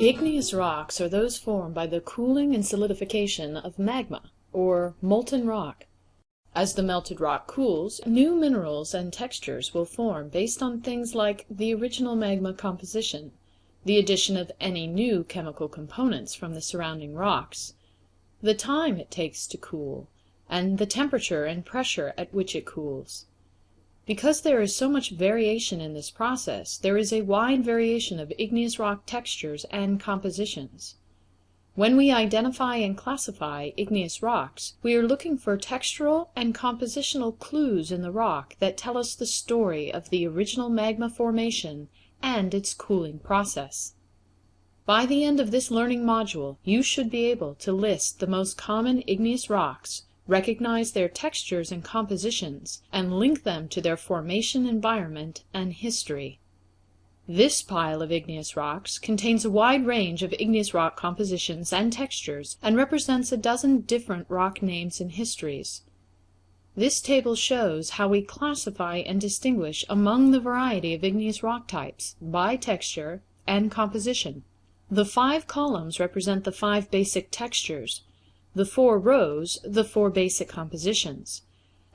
Igneous rocks are those formed by the cooling and solidification of magma, or molten rock. As the melted rock cools, new minerals and textures will form based on things like the original magma composition, the addition of any new chemical components from the surrounding rocks, the time it takes to cool, and the temperature and pressure at which it cools. Because there is so much variation in this process, there is a wide variation of igneous rock textures and compositions. When we identify and classify igneous rocks, we are looking for textural and compositional clues in the rock that tell us the story of the original magma formation and its cooling process. By the end of this learning module you should be able to list the most common igneous rocks recognize their textures and compositions, and link them to their formation environment and history. This pile of igneous rocks contains a wide range of igneous rock compositions and textures, and represents a dozen different rock names and histories. This table shows how we classify and distinguish among the variety of igneous rock types, by texture and composition. The five columns represent the five basic textures the four rows the four basic compositions.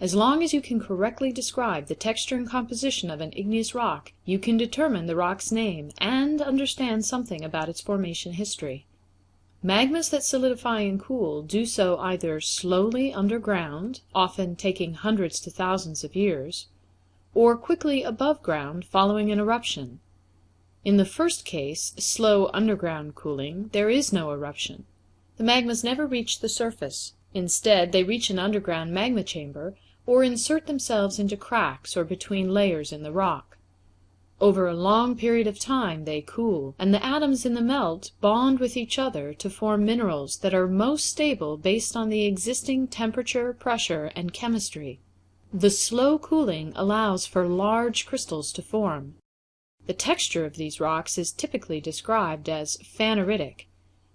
As long as you can correctly describe the texture and composition of an igneous rock, you can determine the rock's name, and understand something about its formation history. Magmas that solidify and cool do so either slowly underground, often taking hundreds to thousands of years, or quickly above ground following an eruption. In the first case, slow underground cooling, there is no eruption. The magmas never reach the surface. Instead, they reach an underground magma chamber, or insert themselves into cracks or between layers in the rock. Over a long period of time they cool, and the atoms in the melt bond with each other to form minerals that are most stable based on the existing temperature, pressure, and chemistry. The slow cooling allows for large crystals to form. The texture of these rocks is typically described as phaneritic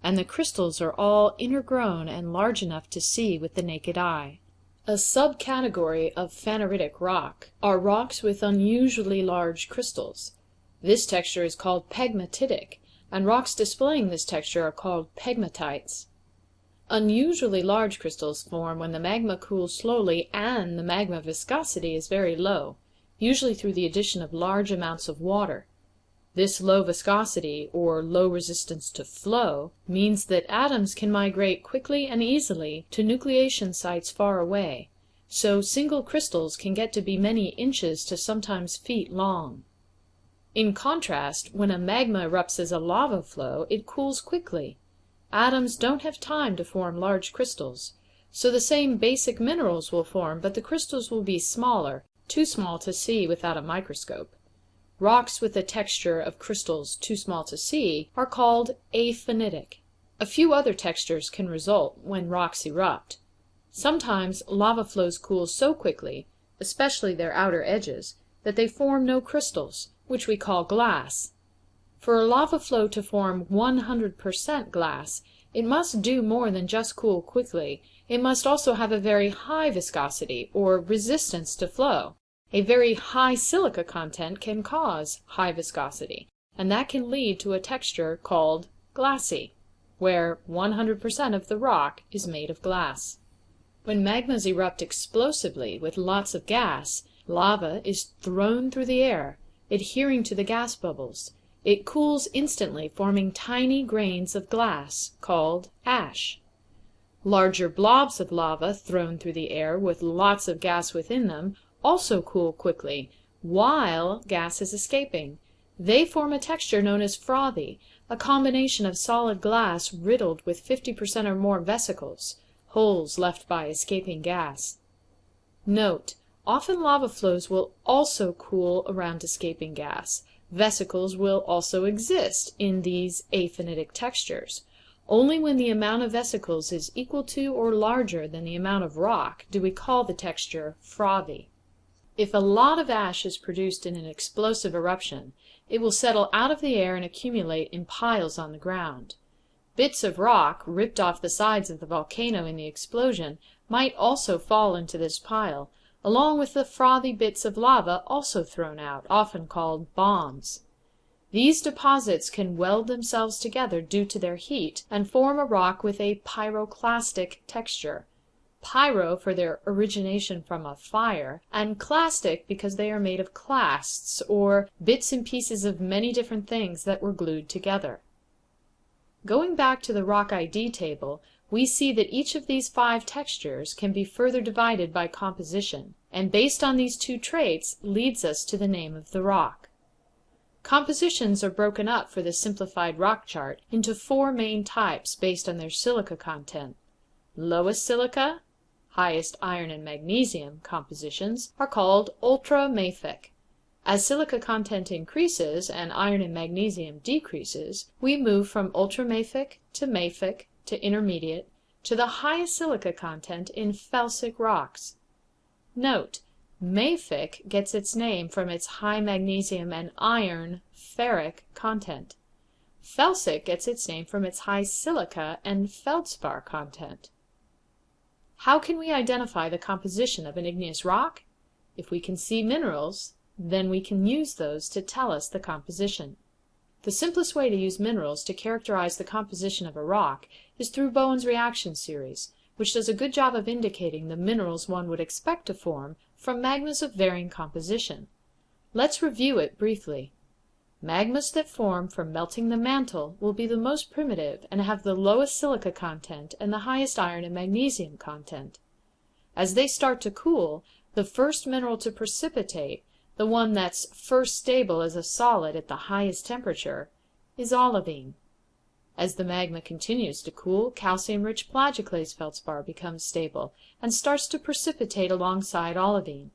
and the crystals are all intergrown and large enough to see with the naked eye. A subcategory of phaneritic rock are rocks with unusually large crystals. This texture is called pegmatitic, and rocks displaying this texture are called pegmatites. Unusually large crystals form when the magma cools slowly and the magma viscosity is very low, usually through the addition of large amounts of water. This low viscosity, or low resistance to flow, means that atoms can migrate quickly and easily to nucleation sites far away, so single crystals can get to be many inches to sometimes feet long. In contrast, when a magma erupts as a lava flow, it cools quickly. Atoms don't have time to form large crystals, so the same basic minerals will form, but the crystals will be smaller, too small to see without a microscope. Rocks with a texture of crystals too small to see are called aphanitic. A few other textures can result when rocks erupt. Sometimes lava flows cool so quickly, especially their outer edges, that they form no crystals, which we call glass. For a lava flow to form 100 per cent. glass, it must do more than just cool quickly, it must also have a very high viscosity, or resistance to flow. A very high silica content can cause high viscosity, and that can lead to a texture called glassy, where 100 per cent. of the rock is made of glass. When magmas erupt explosively with lots of gas, lava is thrown through the air, adhering to the gas bubbles. It cools instantly, forming tiny grains of glass, called ash. Larger blobs of lava thrown through the air with lots of gas within them also cool quickly, while gas is escaping. They form a texture known as frothy, a combination of solid glass riddled with 50 per cent. or more vesicles, holes left by escaping gas. Note: Often lava flows will also cool around escaping gas. Vesicles will also exist in these aphanitic textures. Only when the amount of vesicles is equal to or larger than the amount of rock do we call the texture frothy. If a lot of ash is produced in an explosive eruption, it will settle out of the air and accumulate in piles on the ground. Bits of rock, ripped off the sides of the volcano in the explosion, might also fall into this pile, along with the frothy bits of lava also thrown out, often called bombs. These deposits can weld themselves together due to their heat, and form a rock with a pyroclastic texture pyro for their origination from a fire, and clastic because they are made of clasts, or bits and pieces of many different things that were glued together. Going back to the rock ID table, we see that each of these five textures can be further divided by composition, and based on these two traits leads us to the name of the rock. Compositions are broken up for the simplified rock chart into four main types based on their silica content. Lowest silica, highest iron and magnesium compositions are called ultramafic. As silica content increases and iron and magnesium decreases, we move from ultramafic to mafic to intermediate to the highest silica content in felsic rocks. Note Mafic gets its name from its high magnesium and iron (ferric) content. Felsic gets its name from its high silica and feldspar content. How can we identify the composition of an igneous rock? If we can see minerals, then we can use those to tell us the composition. The simplest way to use minerals to characterize the composition of a rock is through Bowen's reaction series, which does a good job of indicating the minerals one would expect to form from magmas of varying composition. Let's review it briefly. Magmas that form from melting the mantle will be the most primitive and have the lowest silica content and the highest iron and magnesium content. As they start to cool, the first mineral to precipitate, the one that's first stable as a solid at the highest temperature, is olivine. As the magma continues to cool, calcium-rich plagioclase feldspar becomes stable and starts to precipitate alongside olivine.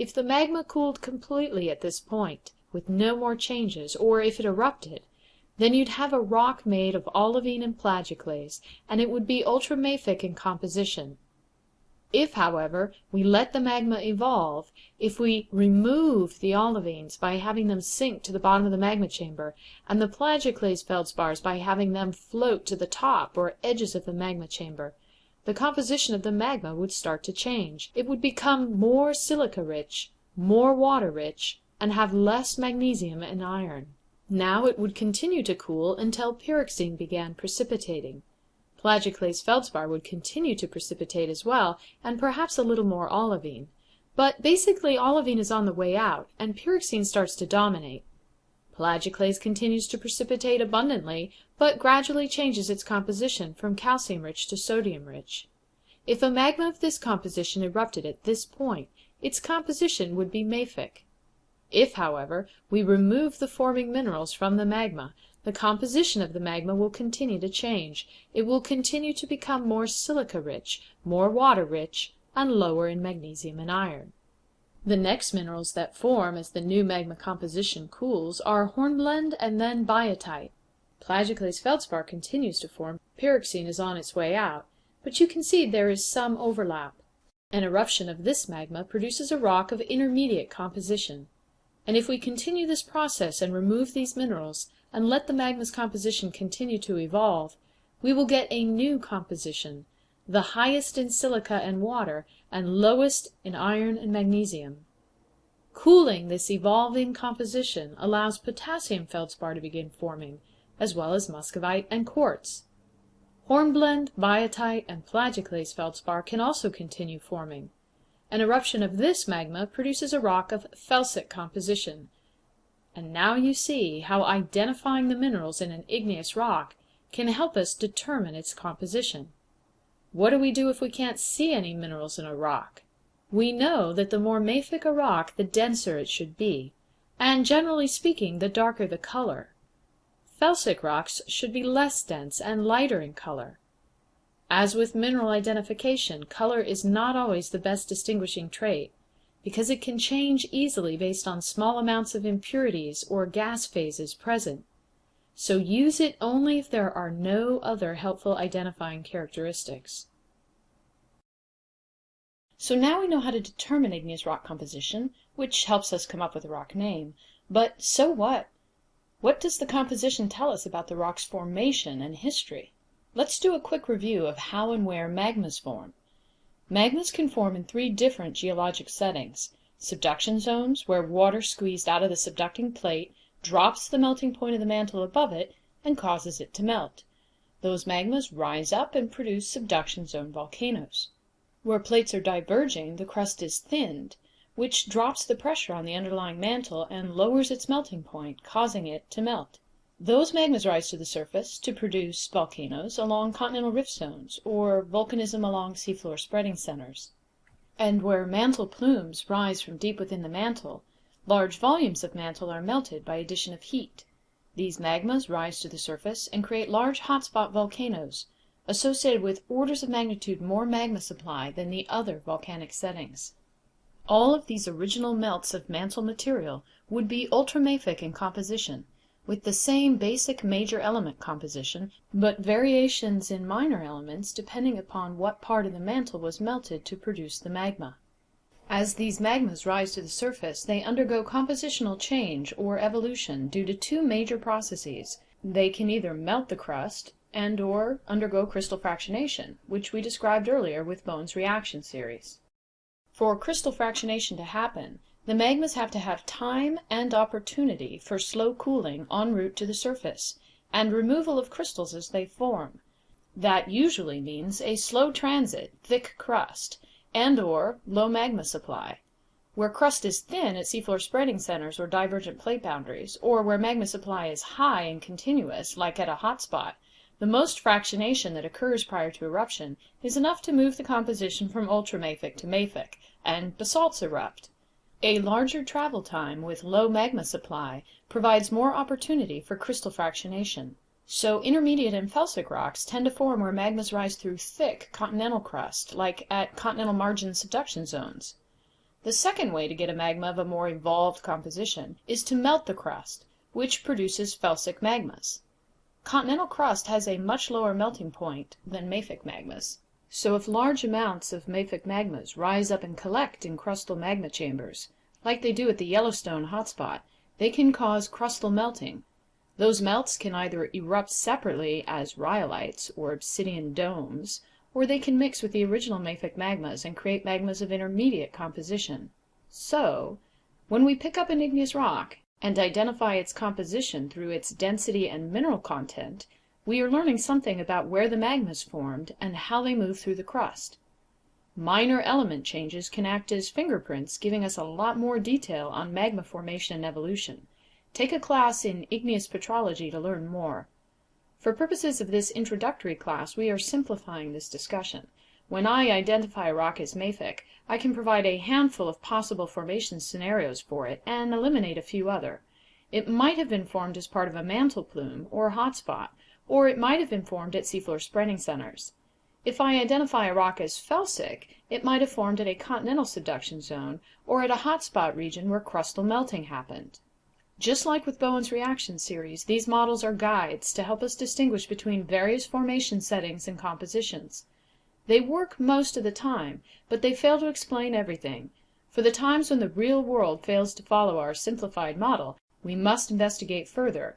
If the magma cooled completely at this point, with no more changes, or if it erupted, then you'd have a rock made of olivine and plagioclase, and it would be ultramafic in composition. If, however, we let the magma evolve, if we remove the olivines by having them sink to the bottom of the magma chamber, and the plagioclase feldspars by having them float to the top or edges of the magma chamber, the composition of the magma would start to change. It would become more silica rich, more water rich, and have less magnesium and iron. Now it would continue to cool until pyroxene began precipitating. Plagioclase feldspar would continue to precipitate as well, and perhaps a little more olivine. But basically olivine is on the way out, and pyroxene starts to dominate. Plagioclase continues to precipitate abundantly, but gradually changes its composition from calcium rich to sodium rich. If a magma of this composition erupted at this point, its composition would be mafic. If, however, we remove the forming minerals from the magma, the composition of the magma will continue to change. It will continue to become more silica rich, more water rich, and lower in magnesium and iron. The next minerals that form as the new magma composition cools are hornblende and then biotite. Plagioclase feldspar continues to form, pyroxene is on its way out, but you can see there is some overlap. An eruption of this magma produces a rock of intermediate composition. And if we continue this process and remove these minerals, and let the magma's composition continue to evolve, we will get a new composition, the highest in silica and water, and lowest in iron and magnesium. Cooling this evolving composition allows potassium feldspar to begin forming, as well as muscovite and quartz. Hornblende, biotite, and plagioclase feldspar can also continue forming. An eruption of this magma produces a rock of felsic composition. And now you see how identifying the minerals in an igneous rock can help us determine its composition. What do we do if we can't see any minerals in a rock? We know that the more mafic a rock the denser it should be, and generally speaking the darker the color. Felsic rocks should be less dense and lighter in color. As with mineral identification, color is not always the best distinguishing trait because it can change easily based on small amounts of impurities or gas phases present. So use it only if there are no other helpful identifying characteristics. So now we know how to determine igneous rock composition, which helps us come up with a rock name. But so what? What does the composition tell us about the rock's formation and history? Let's do a quick review of how and where magmas form. Magmas can form in three different geologic settings: subduction zones, where water squeezed out of the subducting plate drops the melting point of the mantle above it, and causes it to melt. Those magmas rise up and produce subduction zone volcanoes. Where plates are diverging the crust is thinned, which drops the pressure on the underlying mantle and lowers its melting point, causing it to melt. Those magmas rise to the surface to produce volcanoes along continental rift zones, or volcanism along seafloor spreading centers. And where mantle plumes rise from deep within the mantle, large volumes of mantle are melted by addition of heat. These magmas rise to the surface and create large hot spot volcanoes, associated with orders of magnitude more magma supply than the other volcanic settings. All of these original melts of mantle material would be ultramafic in composition with the same basic major element composition, but variations in minor elements depending upon what part of the mantle was melted to produce the magma. As these magmas rise to the surface they undergo compositional change or evolution due to two major processes. They can either melt the crust and or undergo crystal fractionation, which we described earlier with Bowen's reaction series. For crystal fractionation to happen the magmas have to have time and opportunity for slow cooling en route to the surface, and removal of crystals as they form. That usually means a slow transit, thick crust, and or low magma supply. Where crust is thin at seafloor spreading centers or divergent plate boundaries, or where magma supply is high and continuous, like at a hot spot, the most fractionation that occurs prior to eruption is enough to move the composition from ultramafic to mafic, and basalts erupt. A larger travel time with low magma supply provides more opportunity for crystal fractionation. So intermediate and felsic rocks tend to form where magmas rise through thick continental crust, like at continental margin subduction zones. The second way to get a magma of a more evolved composition is to melt the crust, which produces felsic magmas. Continental crust has a much lower melting point than mafic magmas. So if large amounts of mafic magmas rise up and collect in crustal magma chambers, like they do at the Yellowstone hot spot, they can cause crustal melting. Those melts can either erupt separately as rhyolites or obsidian domes, or they can mix with the original mafic magmas and create magmas of intermediate composition. So, when we pick up an igneous rock and identify its composition through its density and mineral content we are learning something about where the magmas formed and how they move through the crust. Minor element changes can act as fingerprints giving us a lot more detail on magma formation and evolution. Take a class in igneous petrology to learn more. For purposes of this introductory class we are simplifying this discussion. When I identify a rock as mafic, I can provide a handful of possible formation scenarios for it and eliminate a few other. It might have been formed as part of a mantle plume or hot spot or it might have been formed at seafloor spreading centers. If I identify a rock as felsic, it might have formed at a continental subduction zone or at a hot spot region where crustal melting happened. Just like with Bowen's reaction series, these models are guides to help us distinguish between various formation settings and compositions. They work most of the time, but they fail to explain everything. For the times when the real world fails to follow our simplified model, we must investigate further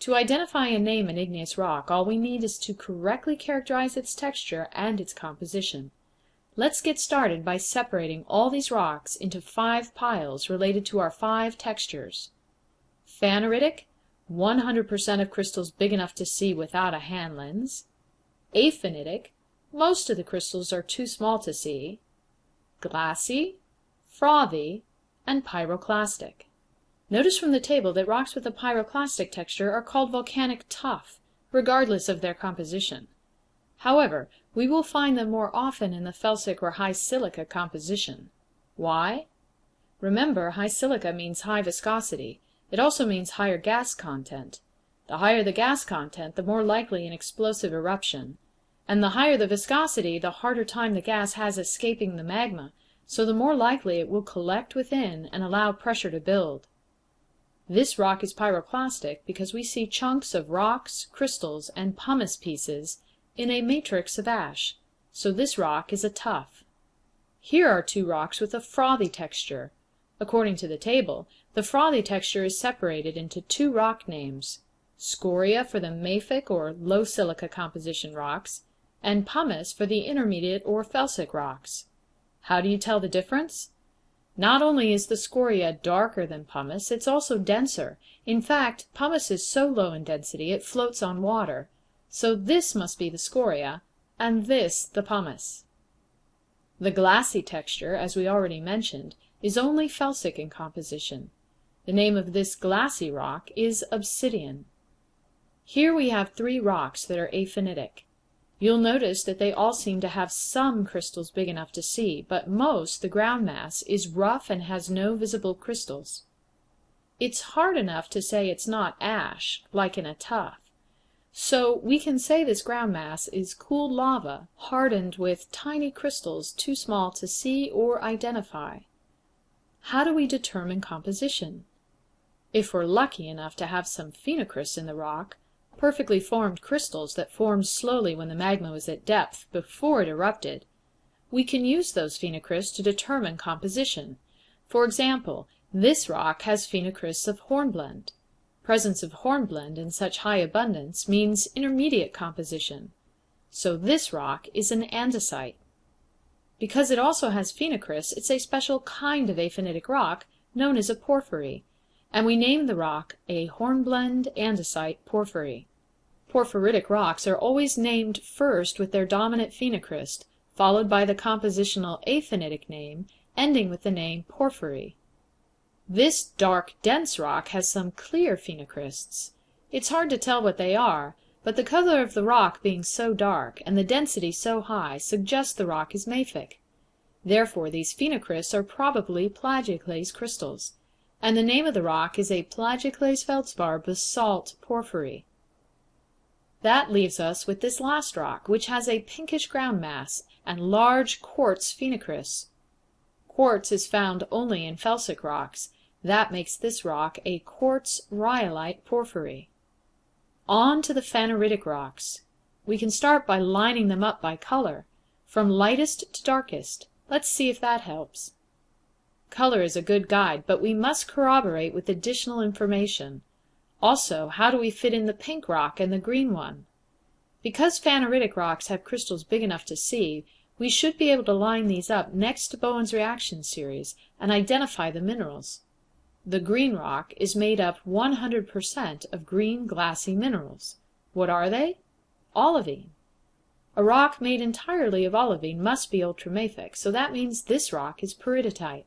to identify and name an igneous rock all we need is to correctly characterize its texture and its composition. Let's get started by separating all these rocks into five piles related to our five textures. Phaneritic, 100% of crystals big enough to see without a hand lens. Aphanitic, most of the crystals are too small to see. Glassy, frothy, and pyroclastic. Notice from the table that rocks with a pyroclastic texture are called volcanic tuff, regardless of their composition. However, we will find them more often in the felsic or high silica composition. Why? Remember, high silica means high viscosity. It also means higher gas content. The higher the gas content, the more likely an explosive eruption. And the higher the viscosity, the harder time the gas has escaping the magma, so the more likely it will collect within and allow pressure to build. This rock is pyroclastic because we see chunks of rocks, crystals, and pumice pieces in a matrix of ash, so this rock is a tuff. Here are two rocks with a frothy texture. According to the table, the frothy texture is separated into two rock names, scoria for the mafic or low silica composition rocks, and pumice for the intermediate or felsic rocks. How do you tell the difference? Not only is the scoria darker than pumice, it's also denser. In fact, pumice is so low in density it floats on water. So this must be the scoria, and this the pumice. The glassy texture, as we already mentioned, is only felsic in composition. The name of this glassy rock is obsidian. Here we have three rocks that are aphanitic. You'll notice that they all seem to have some crystals big enough to see, but most, the ground mass, is rough and has no visible crystals. It's hard enough to say it's not ash, like in a tuff. So we can say this ground mass is cooled lava, hardened with tiny crystals too small to see or identify. How do we determine composition? If we're lucky enough to have some phenocrysts in the rock, perfectly formed crystals that formed slowly when the magma was at depth, before it erupted, we can use those phenocrysts to determine composition. For example, this rock has phenocrysts of hornblende. Presence of hornblende in such high abundance means intermediate composition. So this rock is an andesite. Because it also has phenocrysts, it's a special kind of aphanitic rock known as a porphyry and we name the rock a hornblende andesite porphyry. Porphyritic rocks are always named first with their dominant phenocryst, followed by the compositional aphanitic name, ending with the name porphyry. This dark, dense rock has some clear phenocrysts. It's hard to tell what they are, but the color of the rock being so dark, and the density so high, suggests the rock is mafic. Therefore these phenocrysts are probably plagioclase crystals and the name of the rock is a plagioclase feldspar basalt porphyry. That leaves us with this last rock, which has a pinkish ground mass and large quartz phenocrysts. Quartz is found only in felsic rocks. That makes this rock a quartz rhyolite porphyry. On to the phaneritic rocks. We can start by lining them up by color, from lightest to darkest. Let's see if that helps. Color is a good guide, but we must corroborate with additional information. Also, how do we fit in the pink rock and the green one? Because phaneritic rocks have crystals big enough to see, we should be able to line these up next to Bowen's reaction series and identify the minerals. The green rock is made up 100 per cent. of green glassy minerals. What are they? Olivine. A rock made entirely of olivine must be ultramafic, so that means this rock is peridotite.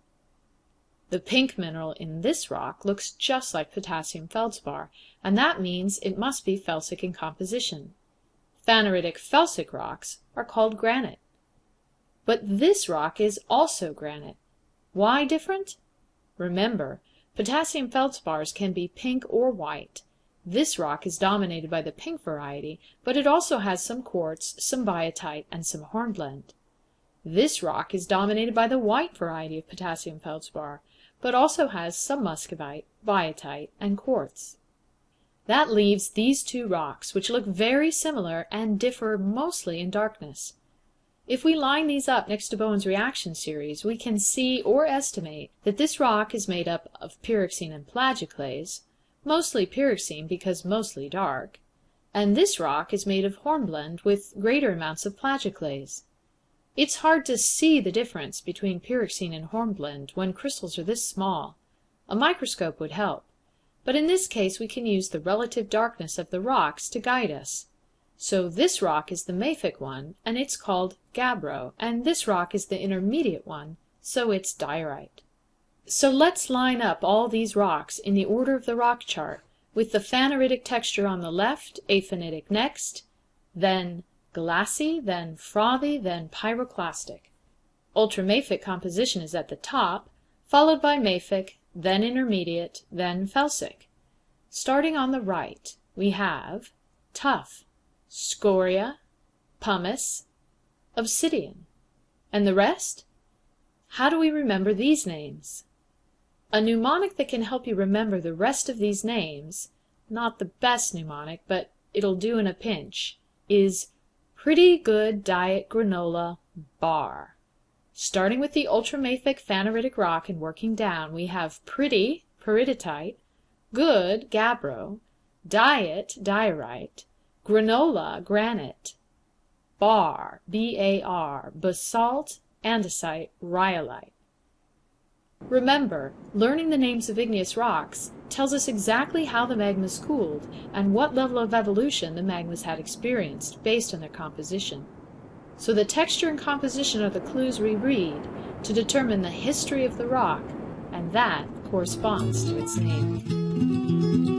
The pink mineral in this rock looks just like potassium feldspar, and that means it must be felsic in composition. Phaneritic felsic rocks are called granite. But this rock is also granite. Why different? Remember, potassium feldspars can be pink or white. This rock is dominated by the pink variety, but it also has some quartz, some biotite, and some hornblende. This rock is dominated by the white variety of potassium feldspar but also has some muscovite, biotite, and quartz. That leaves these two rocks, which look very similar and differ mostly in darkness. If we line these up next to Bowen's reaction series, we can see or estimate that this rock is made up of pyroxene and plagioclase, mostly pyroxene because mostly dark, and this rock is made of hornblende with greater amounts of plagioclase. It's hard to see the difference between pyroxene and hornblende when crystals are this small. A microscope would help. But in this case we can use the relative darkness of the rocks to guide us. So this rock is the mafic one, and it's called gabbro, and this rock is the intermediate one, so it's diorite. So let's line up all these rocks in the order of the rock chart, with the phaneritic texture on the left, aphanitic next, then glassy, then frothy, then pyroclastic. Ultramafic composition is at the top, followed by mafic, then intermediate, then felsic. Starting on the right, we have tuff, scoria, pumice, obsidian. And the rest? How do we remember these names? A mnemonic that can help you remember the rest of these names, not the best mnemonic, but it'll do in a pinch, is Pretty Good Diet Granola Bar. Starting with the ultramafic phaneritic rock and working down, we have pretty peridotite, good gabbro, diet diorite, granola granite, bar B-A-R, basalt andesite rhyolite. Remember, learning the names of igneous rocks tells us exactly how the magmas cooled and what level of evolution the magmas had experienced, based on their composition. So the texture and composition are the clues we read to determine the history of the rock, and that corresponds to its name.